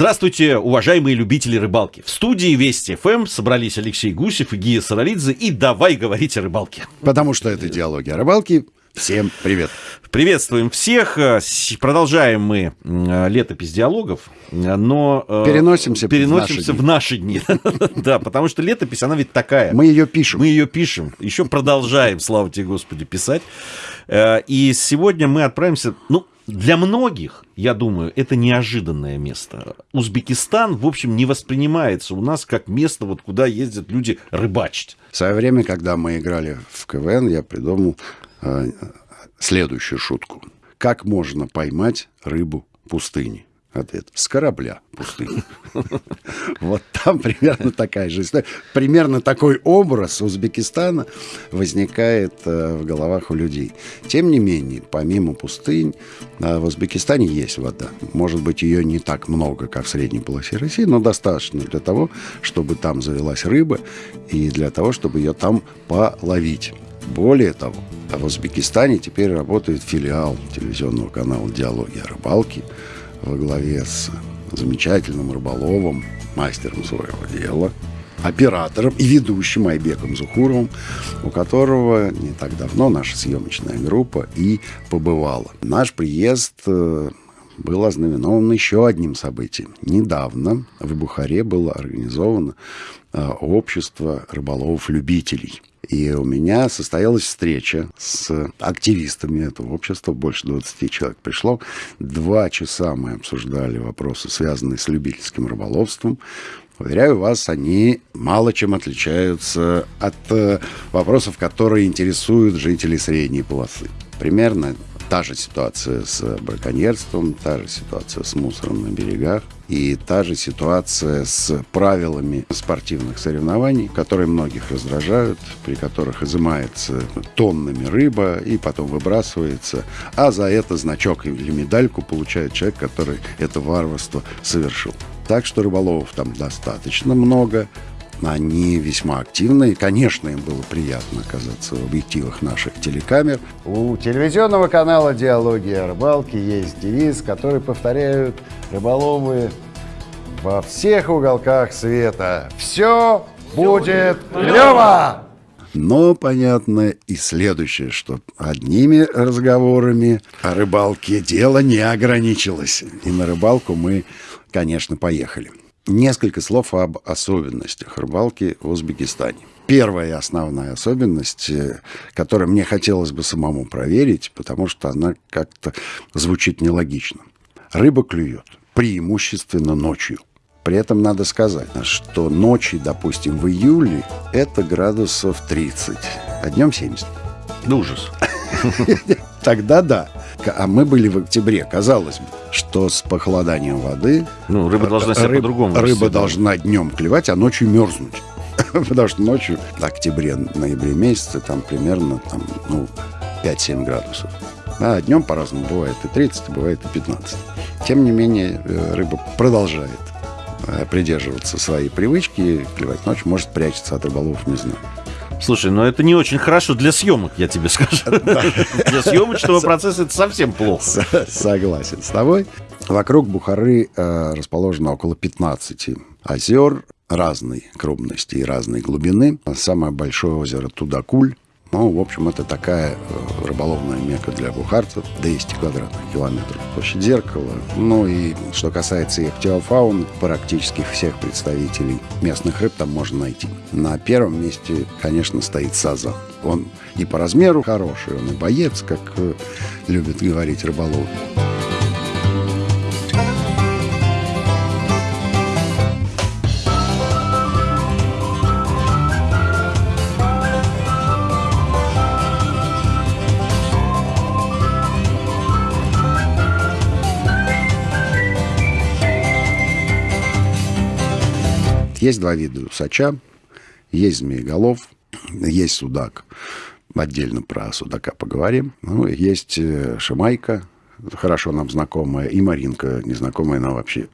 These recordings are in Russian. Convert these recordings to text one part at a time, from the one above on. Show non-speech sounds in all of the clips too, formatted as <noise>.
Здравствуйте, уважаемые любители рыбалки. В студии Вести ФМ собрались Алексей Гусев и Гия Саралидзе. И давай говорить о рыбалке. Потому что это диалоги о рыбалке. Всем привет. Приветствуем всех. Продолжаем мы летопись диалогов, но... Э, переносимся, переносимся в наши дни. В наши дни. <laughs> Да, потому что летопись, она ведь такая. Мы ее пишем. Мы ее пишем. Еще продолжаем, слава тебе, Господи, писать. Э, и сегодня мы отправимся... Ну, для многих, я думаю, это неожиданное место. Узбекистан, в общем, не воспринимается у нас как место, вот куда ездят люди рыбачить. В свое время, когда мы играли в КВН, я придумал э, следующую шутку. Как можно поймать рыбу в пустыне? Ответ. С корабля пустыни. <laughs> Вот там примерно такая же история. Примерно такой образ Узбекистана возникает э, в головах у людей. Тем не менее, помимо пустынь, э, в Узбекистане есть вода. Может быть, ее не так много, как в средней полосе России, но достаточно для того, чтобы там завелась рыба и для того, чтобы ее там половить. Более того, в Узбекистане теперь работает филиал телевизионного канала «Диалоги о рыбалке», во главе с замечательным рыболовом, мастером своего дела, оператором и ведущим Айбеком Зухуровым, у которого не так давно наша съемочная группа и побывала. Наш приезд э, был ознаменован еще одним событием. Недавно в Бухаре было организовано э, общество рыболовов-любителей – и у меня состоялась встреча с активистами этого общества, больше 20 человек пришло. Два часа мы обсуждали вопросы, связанные с любительским рыболовством. Уверяю вас, они мало чем отличаются от э, вопросов, которые интересуют жителей средней полосы. Примерно та же ситуация с браконьерством, та же ситуация с мусором на берегах и та же ситуация с правилами спортивных соревнований, которые многих раздражают, при которых изымается тоннами рыба и потом выбрасывается, а за это значок или медальку получает человек, который это варварство совершил. Так что рыболовов там достаточно много. Они весьма активны. И, конечно, им было приятно оказаться в объективах наших телекамер. У телевизионного канала «Диалоги о рыбалке» есть девиз, который повторяют рыболовы во всех уголках света. Все будет клево! Но понятно и следующее, что одними разговорами о рыбалке дело не ограничилось. И на рыбалку мы, конечно, поехали. Несколько слов об особенностях рыбалки в Узбекистане. Первая основная особенность, э, которую мне хотелось бы самому проверить, потому что она как-то звучит нелогично. Рыба клюет преимущественно ночью. При этом надо сказать, что ночи, допустим, в июле это градусов 30, а днем 70. Да ужас. <laughs> Тогда да. А мы были в октябре, казалось бы, что с похолоданием воды... Ну, рыба должна себя рыб, по-другому Рыба должна днем клевать, а ночью мерзнуть. <laughs> Потому что ночью, в октябре, ноябре месяце, там примерно там, ну, 5-7 градусов. А днем по-разному бывает и 30, бывает и 15. Тем не менее, э, рыба продолжает э, придерживаться своей привычки, клевать ночью, может прячется от рыболов, не знаю. Слушай, ну это не очень хорошо для съемок, я тебе скажу. <laughs> Для съемочного процесса это совсем плохо. Согласен с тобой. Вокруг Бухары э, расположено около 15 озер разной крупности и разной глубины. Самое большое озеро Тудакуль ну, в общем, это такая э, рыболовная мека для бухарцев, 200 квадратных километров. Площадь зеркала. Ну и что касается ихтиофаун, практически всех представителей местных рыб там можно найти. На первом месте, конечно, стоит сазан. Он и по размеру хороший, он и боец, как э, любят говорить рыболовы. Есть два вида усача. Есть змееголов, есть судак. Отдельно про судака поговорим. Ну, есть э, шамайка, хорошо нам знакомая, и Маринка, незнакомая нам вообще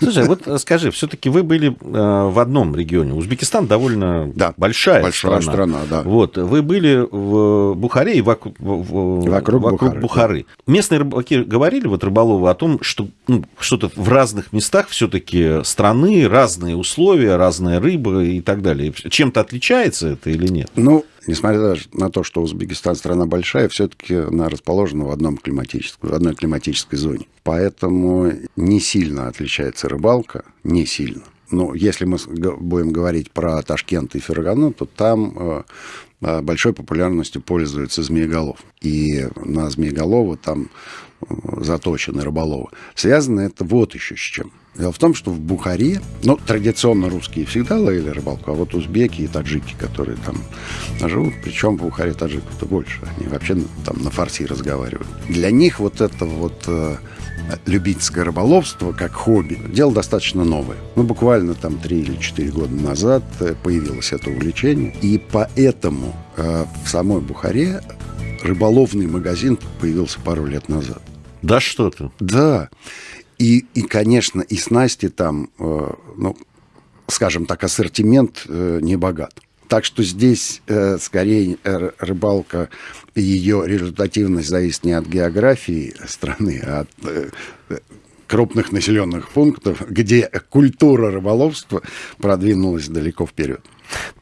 Слушай, вот скажи, все-таки вы были э, в одном регионе. Узбекистан довольно Да, большая, большая страна. страна, да. Вот, вы были в Бухаре и вокруг, в- Вокруг Бухары, Бухары. Местные рыбаки говорили, вот рыболовы, о том, что ну, что-то в разных местах все-таки страны, разные условия, разная рыба и так далее. Чем-то отличается это или нет? Ну, несмотря даже на то, что Узбекистан страна большая, все-таки она расположена в, одном климатическом, в одной климатической зоне. Поэтому не сильно отличается рыбалка, не сильно. Ну, если мы будем говорить про Ташкент и Фергану, то там э, э, большой популярностью пользуется змееголов. И на змееголова там э, заточены рыболовы. Связано это вот еще с чем. Дело в том, что в Бухаре, ну, традиционно русские всегда ловили рыбалку, а вот узбеки и таджики, которые там живут, причем в Бухаре таджиков-то больше, они вообще там на фарси разговаривают. Для них вот это вот любительское рыболовство как хобби, дело достаточно новое. Ну, буквально там 3 или 4 года назад э, появилось это увлечение, и поэтому э, в самой Бухаре рыболовный магазин появился пару лет назад. Да что ты. Да. И, и конечно, и снасти там, э, ну, скажем так, ассортимент э, не богат. Так что здесь э, скорее э, рыбалка ее результативность зависит не от географии страны, а от э, крупных населенных пунктов, где культура рыболовства продвинулась далеко вперед.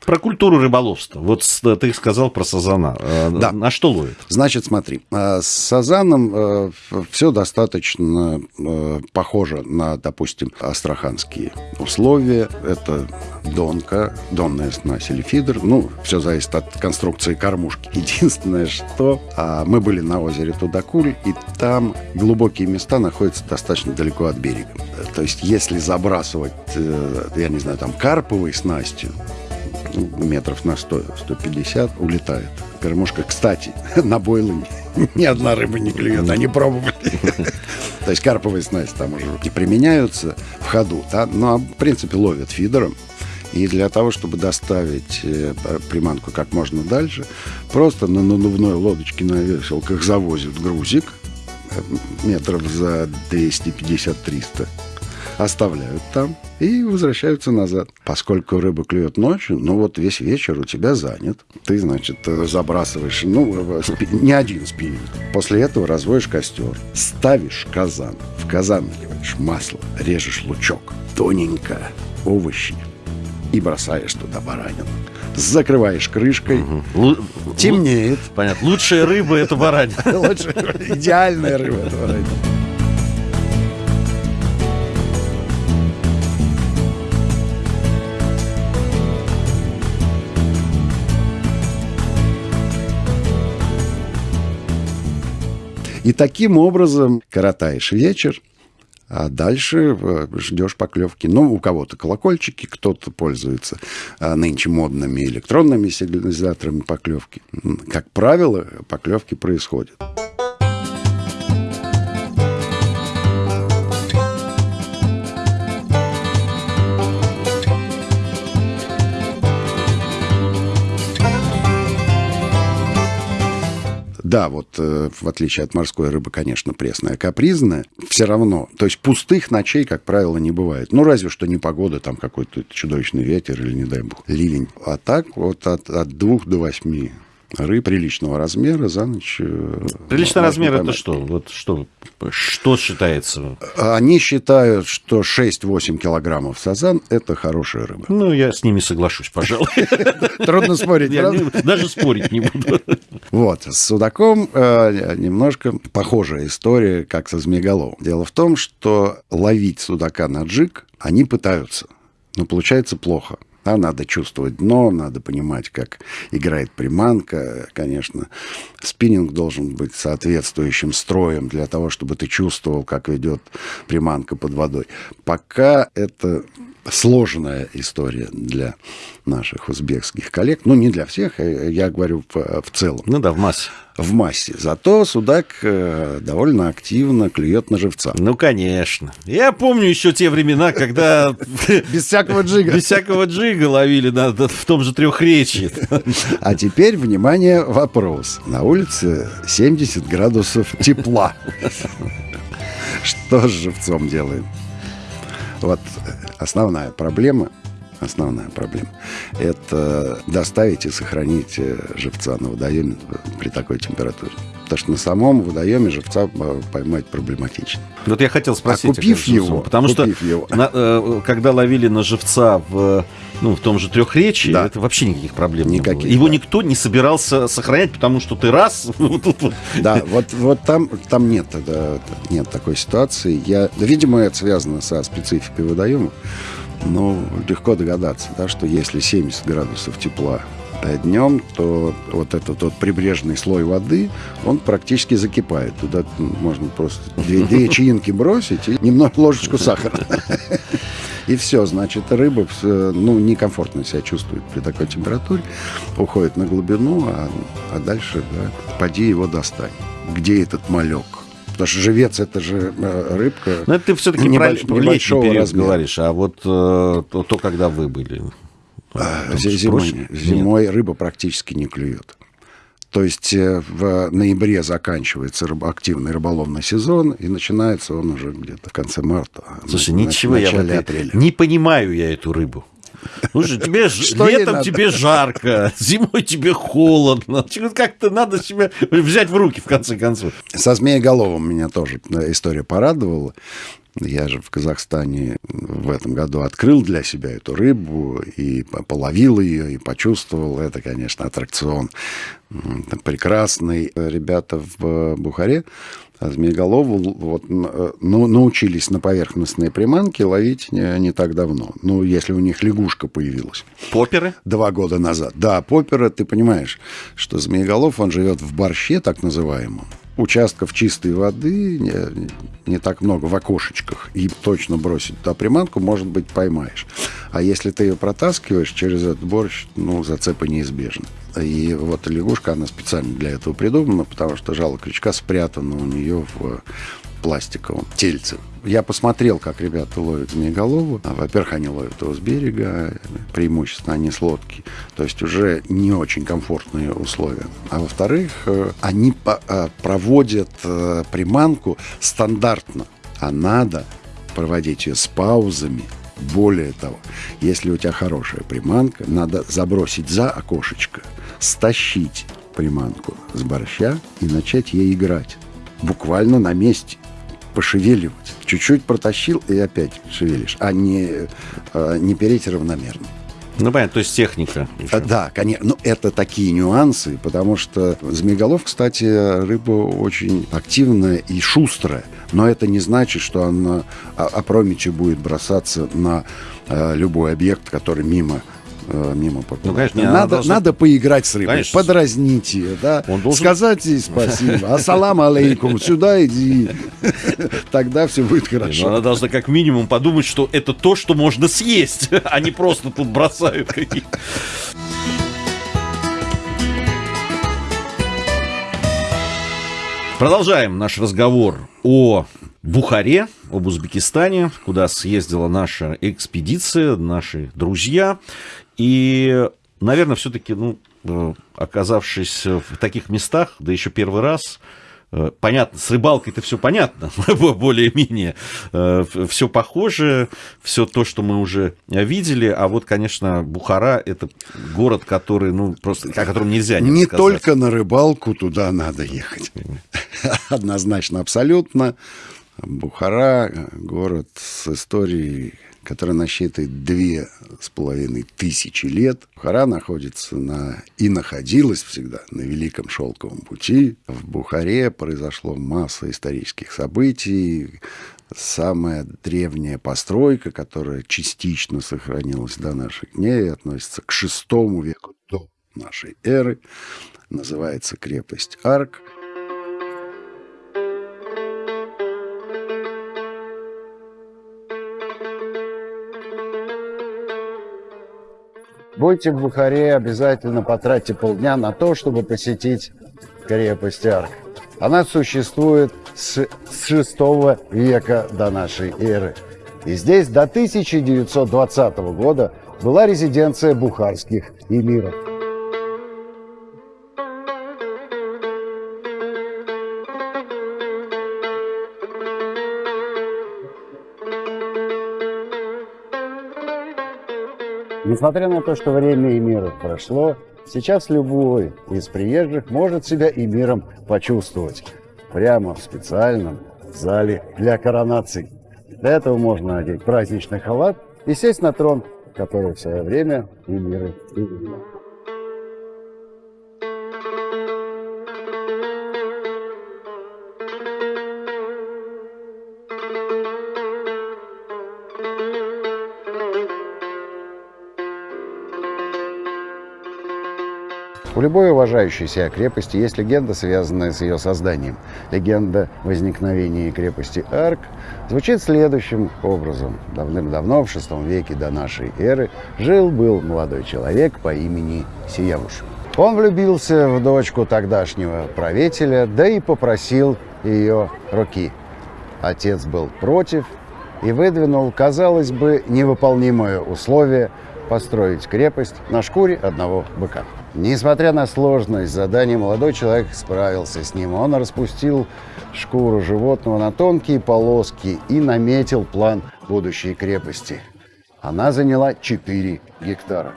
Про культуру рыболовства. Вот с- ты сказал про сазана. Э, Да. На что ловит? Значит, смотри, э, с сазаном все достаточно э, похоже на, допустим, астраханские условия. Это донка, донная снасть или фидер. Ну, все зависит от конструкции кормушки. <laughs> Единственное, что а, мы были на озере Тудакуль, и там глубокие места находятся достаточно далеко от берега. Э, То есть, если забрасывать, э, я не знаю, там карповой снастью, метров на 100, 150 улетает. Кормушка, кстати, <laughs> на бойлы ни одна рыба не клюет, они пробовали. <laughs> То есть карповые снасти там уже не применяются в ходу, да, но в принципе ловят фидером. И для того, чтобы доставить э, приманку как можно дальше, просто на надувной лодочке на веселках завозят грузик э, метров за 250-300 оставляют там и возвращаются назад. Поскольку рыба клюет ночью, ну вот весь вечер у тебя занят. Ты, значит, э, забрасываешь, ну, э, спи- не один спиннинг. После этого разводишь костер, ставишь казан, в казан наливаешь масло, режешь лучок, тоненько, овощи и бросаешь туда баранину. Закрываешь крышкой, Лу- темнеет. Понятно. Лучшая рыба это баранина. <laughs> Идеальная рыба. это баранина. И таким образом коротаешь вечер, а дальше э, ждешь поклевки. Ну, у кого-то колокольчики, кто-то пользуется а, нынче модными электронными сигнализаторами поклевки. Как правило, поклевки происходят. Да, вот э, в отличие от морской рыбы, конечно, пресная, капризная, все равно. То есть пустых ночей, как правило, не бывает. Ну, разве что не погода, там какой-то чудовищный ветер или, не дай бог, ливень. А так вот от, от двух до восьми рыб приличного размера за ночь. э, Приличный можно размер это поймать. что? Вот что, что считается? Они считают, что 6-8 килограммов сазан – это хорошая рыба. Ну, я с ними соглашусь, пожалуй. <laughs> Трудно спорить, даже спорить не буду. Вот, с судаком э, немножко похожая история, как со змееголовым. Дело в том, что ловить судака на джиг они пытаются, но получается плохо. А надо чувствовать дно, надо понимать, как играет приманка. Конечно, спиннинг должен быть соответствующим строем для того, чтобы ты чувствовал, как ведет приманка под водой. Пока это сложная история для наших узбекских коллег. Ну, не для всех, э, я говорю в, в целом, Ну да, в массе. в массе. Зато судак э, довольно активно клюет на живца. Ну, конечно. Я помню еще те времена, когда <laughs> Без всякого джига. без всякого джига ловили в том же трехречии. <laughs> А теперь, внимание, вопрос. На улице 70 градусов тепла. <laughs> Что с живцом делаем? Вот основная проблема основная проблема. Это доставить и сохранить э, живца на водоеме при такой температуре. Потому что на самом водоеме живца э, поймать проблематично. Вот я хотел спросить. А купив его, потому купив что его. На, э, когда ловили на живца в, ну, в том же трехречии, Да. это вообще никаких проблем не Никаких, было. Его да. никто не собирался сохранять, потому что ты раз. <laughs> Да, вот, вот там, там нет, да, нет такой ситуации. Я, видимо, это связано со спецификой водоема. Но легко догадаться, да, что если 70 градусов тепла днем, то вот этот вот прибрежный слой воды, он практически закипает. Туда можно просто две, две <laughs> чаинки бросить и немного ложечку сахара. <laughs> И все, значит, рыба э, ну, некомфортно себя чувствует при такой температуре, уходит на глубину, а, а дальше, да, поди его достань. Где этот малек? Потому что живец это же э, рыбка. Ну, это ты все-таки Небольш- про небольшого период размера. говоришь, а вот э, то, то, когда вы были. А, зимой, проще? зимой рыба практически не клюет. То есть э, в ноябре заканчивается рыб- активный рыболовный сезон, и начинается он уже где-то в конце марта. а Слушай, на- ничего, я вот апреля. не понимаю я эту рыбу. Слушай, тебе ж- Что летом тебе жарко, зимой тебе холодно. Как-то надо себя взять в руки, в конце концов. Со змееголовым меня тоже э, история порадовала. Я же в Казахстане в этом году открыл для себя эту рыбу и по- половил ее, и почувствовал. Это, конечно, аттракцион прекрасный. Ребята в Бухаре змееголову вот, э, ну, научились на поверхностные приманки ловить не, не так давно. Ну, если у них лягушка появилась Поперы? два года назад. Да, попера, ты понимаешь, что змееголов, он живет в борще, так называемом. Участков чистой воды не, не так много в окошечках. И точно бросить туда приманку, может быть, поймаешь. А если ты ее протаскиваешь через этот борщ, ну, зацепы неизбежны. И вот лягушка, она специально для этого придумана, потому что жало крючка спрятано у нее в пластиковом тельце. Я посмотрел, как ребята ловят змееголову. Во-первых, они ловят его с берега, преимущественно они с лодки. То есть уже не очень комфортные условия. А во-вторых, э, они э, проводят э, приманку стандартно. А надо проводить ее с паузами. Более того, если у тебя хорошая приманка, надо забросить за окошечко, стащить приманку с борща и начать ей играть. Буквально на месте пошевеливать. Чуть-чуть протащил и опять шевелишь, а не, э, не переть равномерно. Ну, понятно, то есть техника. ещё. А, Да, конечно. Ну, это такие нюансы, потому что змееголов, кстати, рыба очень активная и шустрая. Но это не значит, что она а- опрометью будет бросаться на э, любой объект, который мимо э, мимо проплывает. Ну, конечно, не, она надо, должна- надо поиграть с рыбой, Конечно. подразнить ее, да, Он должен- сказать ей спасибо, ассалам алейкум, сюда иди, <laughs> тогда все будет ну, хорошо. она должна как минимум подумать, что это то, что можно съесть, <laughs> а не просто тут бросают какие-то. Продолжаем наш разговор о Бухаре, об Узбекистане, куда съездила наша экспедиция, наши друзья. И, наверное, все-таки, ну, э, оказавшись в таких местах, да еще первый раз, э, понятно, с рыбалкой-то все понятно, <laughs> более-менее, все похоже, все то, что мы уже видели, а вот, конечно, Бухара – это город, который, ну, просто, о котором нельзя не, Не только на рыбалку туда надо ехать. <laughs> Однозначно, абсолютно. Бухара – город с историей, которая насчитывает две с половиной тысячи лет. Бухара находится на и находилась всегда на Великом Шелковом пути. В Бухаре произошло масса исторических событий. Самая древняя постройка, которая частично сохранилась до наших дней, относится к шестому веку до нашей эры. Называется крепость Арк. Будьте в Бухаре, обязательно потратьте полдня на то, чтобы посетить крепость Арк. Она существует с, с 6 века до нашей эры. И здесь до 1920 года была резиденция бухарских эмиров. Несмотря на то, что время и мир прошло, сейчас любой из приезжих может себя и миром почувствовать прямо в специальном зале для коронаций. Для этого можно надеть праздничный халат и сесть на трон, который в свое время и миры У любой уважающей себя крепости есть легенда, связанная с ее созданием. Легенда возникновения крепости Арк звучит следующим образом. Давным-давно, в VI веке до нашей эры, жил-был молодой человек по имени Сиявуш. Он влюбился в дочку тогдашнего правителя, да и попросил ее руки. Отец был против и выдвинул, казалось бы, невыполнимое условие построить крепость на шкуре одного быка. Несмотря на сложность задания, молодой человек справился с ним. Он распустил шкуру животного на тонкие полоски и наметил план будущей крепости. Она заняла 4 гектара.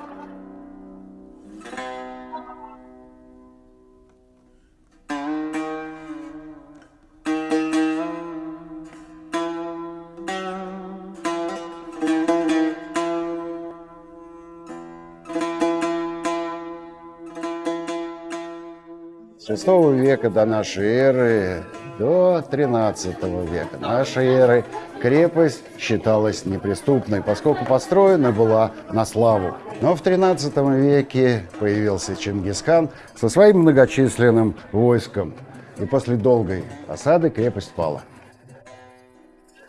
С VI века до нашей эры до XIII века нашей эры крепость считалась неприступной, поскольку построена была на славу. Но в XIII веке появился Чингисхан со своим многочисленным войском, и после долгой осады крепость пала.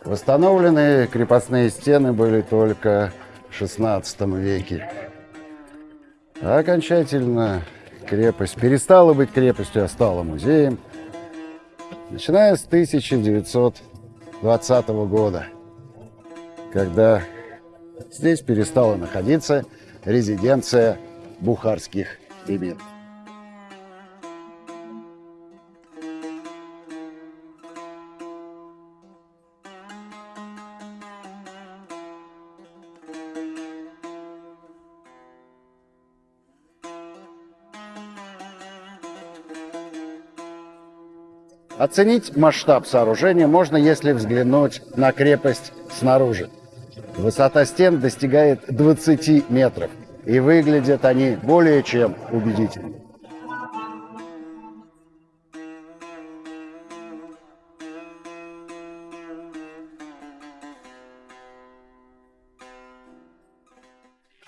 Восстановленные крепостные стены были только в XVI веке. А окончательно крепость перестала быть крепостью, а стала музеем, начиная с 1920 года, когда здесь перестала находиться резиденция бухарских эмиров. Оценить масштаб сооружения можно, если взглянуть на крепость снаружи. Высота стен достигает 20 метров, и выглядят они более чем убедительно.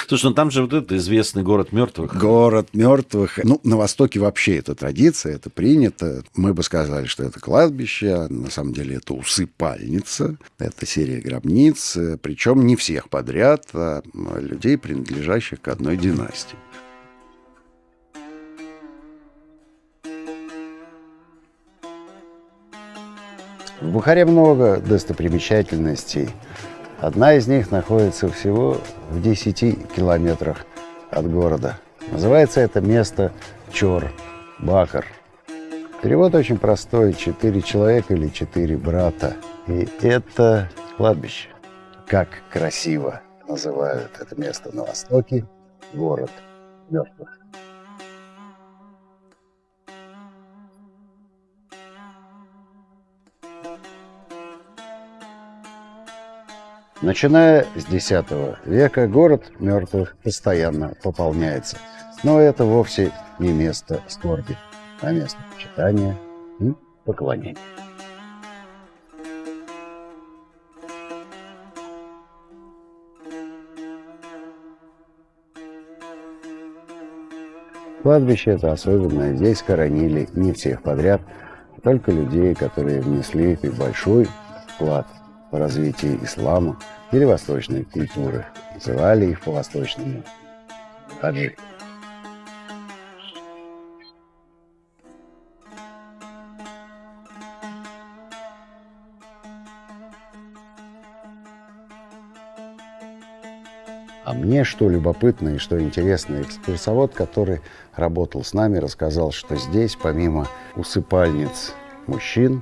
Слушай, ну там же вот этот известный город мертвых. Город мертвых. Ну, на Востоке вообще это традиция, это принято. Мы бы сказали, что это кладбище, а на самом деле это усыпальница, это серия гробниц, причем не всех подряд, а людей, принадлежащих к одной династии. В Бухаре много достопримечательностей. Одна из них находится всего в 10 километрах от города. Называется это место Чор, Бакар. Перевод очень простой. Четыре человека или четыре брата. И это кладбище. Как красиво называют это место на востоке. Город мертвых. Начиная с X века город мертвых постоянно пополняется. Но это вовсе не место скорби, а место почитания и поклонения. Кладбище это особенное. Здесь хоронили не всех подряд, а только людей, которые внесли большой вклад по развитию ислама или восточной культуры. Называли их по-восточному хаджи. А мне что любопытно и что интересно, экскурсовод, который работал с нами, рассказал, что здесь, помимо усыпальниц мужчин,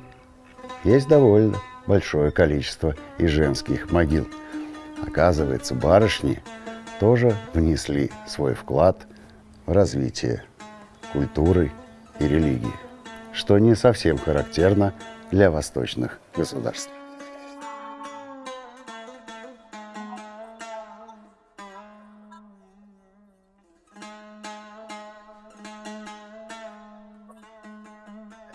есть довольно большое количество и женских могил. Оказывается, барышни тоже внесли свой вклад в развитие культуры и религии, что не совсем характерно для восточных государств.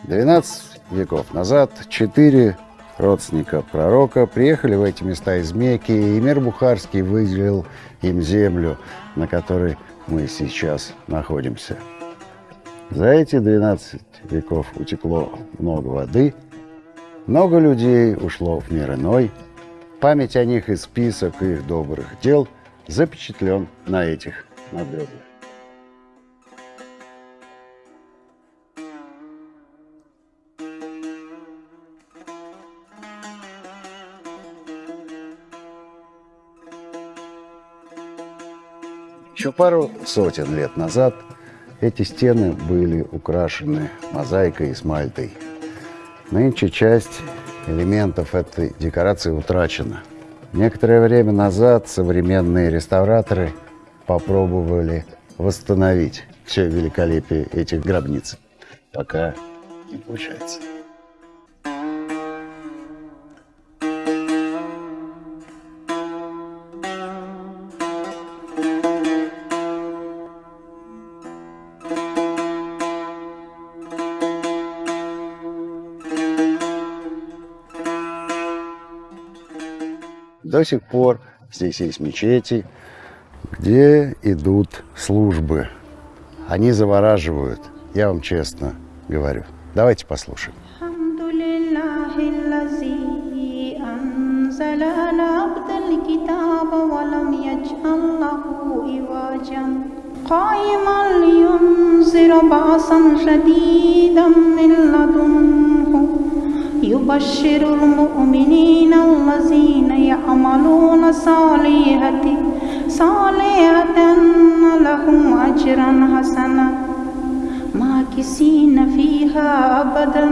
Двенадцать веков назад четыре родственника пророка приехали в эти места из Мекки, и мир Бухарский выделил им землю, на которой мы сейчас находимся. За эти 12 веков утекло много воды, много людей ушло в мир иной, память о них и список их добрых дел запечатлен на этих надгробиях. Еще пару сотен лет назад эти стены были украшены мозаикой и смальтой. Нынче часть элементов этой декорации утрачена. Некоторое время назад современные реставраторы попробовали восстановить все великолепие этих гробниц. Пока не получается. До сих пор здесь есть мечети, где идут службы. Они завораживают, я вам честно говорю. Давайте послушаем. الحمد لله الذي أنزل على عبد الكتاب ولم يجعل له عوجا قائما لينذر بأسا شديدا من لدنه يبشر المؤمنين الذين يعملون صالحات صالحات أن لهم أجرا حسنا ماكسين فيها أبدا.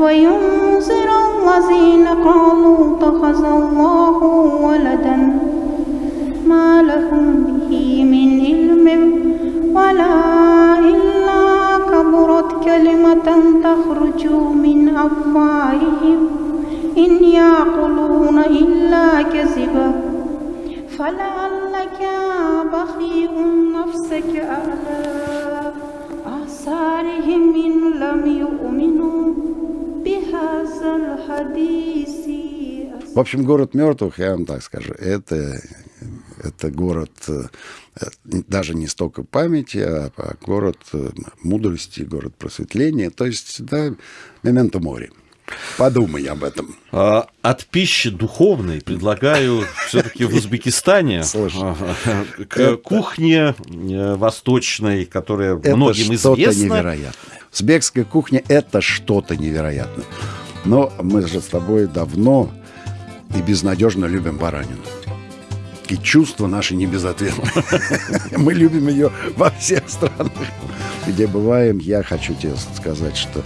وينذر الذين قالوا اتخذ الله ولدا. ما لهم به من علم ولا كلمة تخرج من أفواههم إن يعقلون إلا كذبا فلعلك بخيء نفسك على آثارهم إن لم يؤمنوا بهذا الحديث В общем, город мертвых, я вам так скажу, это, это город э, даже не столько памяти, а, а город э, мудрости, город просветления. То есть, да, мементо море. Подумай об этом. А, От пищи духовной предлагаю <laughs> все-таки в Узбекистане <laughs> к это- кухне э, восточной, которая Это многим известна. невероятное. Узбекская кухня – это что-то невероятное. Но мы же с тобой давно и безнадежно любим баранину. И чувства наши не безответны. <laughs> Мы любим ее во всех странах, где бываем. Я хочу тебе сказать, что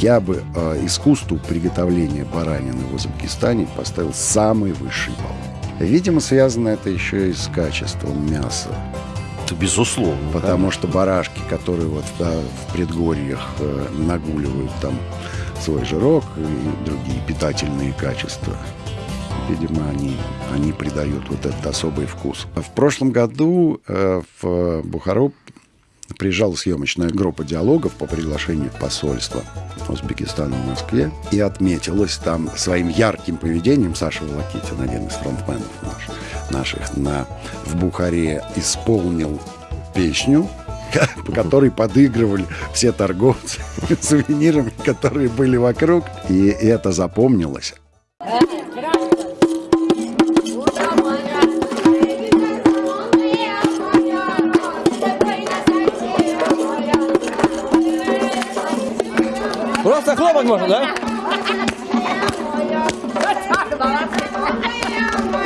я бы э, искусству приготовления баранины в Узбекистане поставил самый высший балл. Видимо, связано это еще и с качеством мяса. Это безусловно. да. Потому что барашки, которые вот да, в предгорьях э, нагуливают там свой жирок и другие питательные качества, видимо, они, они придают вот этот особый вкус. В прошлом году э, в Бухару приезжала съемочная группа диалогов по приглашению посольства Узбекистана в Москве и отметилась там своим ярким поведением Саша Волокитин, один из фронтменов наш- наших, на, в Бухаре исполнил песню, по <laughs> которой подыгрывали все торговцы <laughs> сувенирами, которые были вокруг. И это запомнилось. Хлопать можно, да?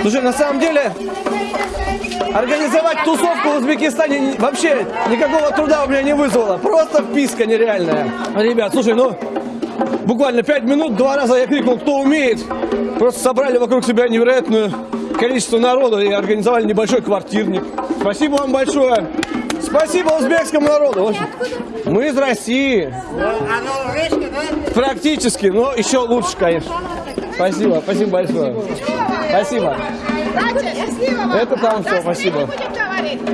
Слушай, на самом деле, организовать тусовку в Узбекистане вообще никакого труда у меня не вызвало. Просто вписка нереальная. Ребят, слушай, ну, буквально пять минут, два раза я крикнул, кто умеет. Просто собрали вокруг себя невероятную количество народа и организовали небольшой квартирник. Спасибо вам большое. Спасибо узбекскому народу. Мы из России. Практически, но еще лучше, конечно. Спасибо, спасибо большое. Спасибо. Это там все, спасибо.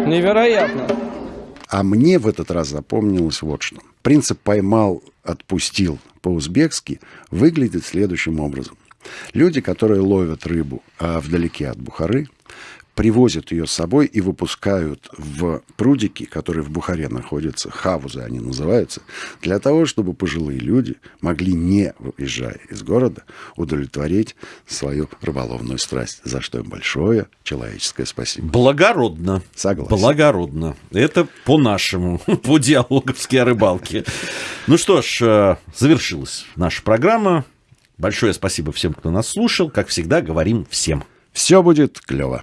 Невероятно. А мне в этот раз запомнилось вот что. Принцип «поймал, отпустил» по-узбекски выглядит следующим образом. Люди, которые ловят рыбу а вдалеке от Бухары, привозят ее с собой и выпускают в прудики, которые в Бухаре находятся, хавузы они называются, для того, чтобы пожилые люди могли, не выезжая из города, удовлетворить свою рыболовную страсть, за что им большое человеческое спасибо. Благородно. Согласен. Благородно. Это по-нашему, <laughs> по диалоговски о рыбалке. Ну что ж, э, завершилась наша программа. Большое спасибо всем, кто нас слушал. Как всегда, говорим всем. Все будет клево.